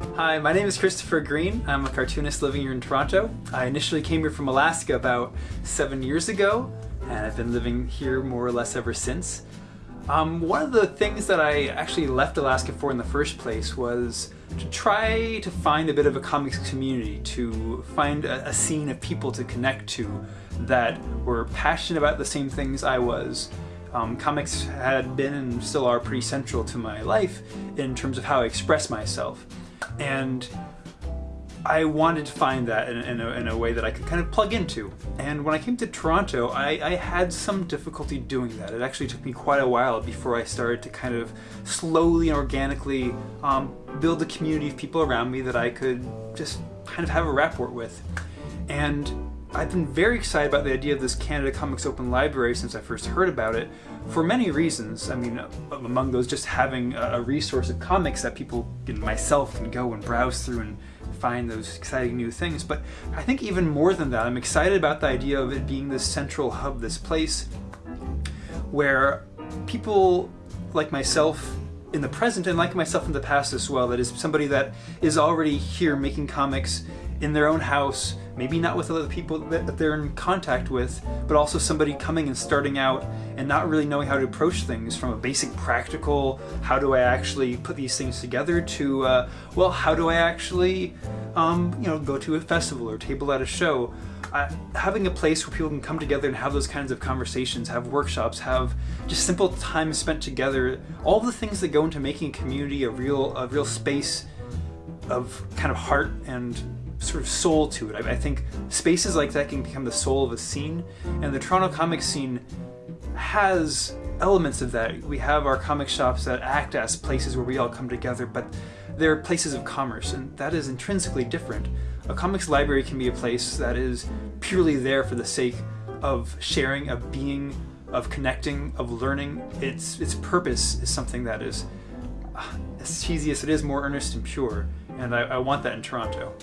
Hi, my name is Christopher Green. I'm a cartoonist living here in Toronto. I initially came here from Alaska about seven years ago, and I've been living here more or less ever since. Um, one of the things that I actually left Alaska for in the first place was to try to find a bit of a comics community, to find a, a scene of people to connect to that were passionate about the same things I was, um, comics had been and still are pretty central to my life in terms of how I express myself. And I wanted to find that in, in, a, in, a, way that I could kind of plug into. And when I came to Toronto, I, I, had some difficulty doing that. It actually took me quite a while before I started to kind of slowly and organically um, build a community of people around me that I could just kind of have a rapport with. And I've been very excited about the idea of this Canada Comics Open Library since I first heard about it for many reasons. I mean, among those, just having a resource of comics that people, and myself, can go and browse through and find those exciting new things. But I think even more than that, I'm excited about the idea of it being this central hub, this place where people like myself in the present and like myself in the past as well, that is somebody that is already here making comics in their own house, maybe not with other people that they're in contact with, but also somebody coming and starting out and not really knowing how to approach things from a basic practical, how do I actually put these things together to, uh, well, how do I actually, um, you know, go to a festival or table at a show. Uh, having a place where people can come together and have those kinds of conversations, have workshops, have just simple time spent together, all the things that go into making a community a real, a real space of kind of heart and sort of soul to it. I, I, think spaces like that can become the soul of a scene, and the Toronto comic scene has elements of that. We have our comic shops that act as places where we all come together, but they're places of commerce, and that is intrinsically different. A comics library can be a place that is purely there for the sake of sharing, of being, of connecting, of learning. Its its purpose is something that is, uh, as cheesy as it is, more earnest and pure, and I, I want that in Toronto.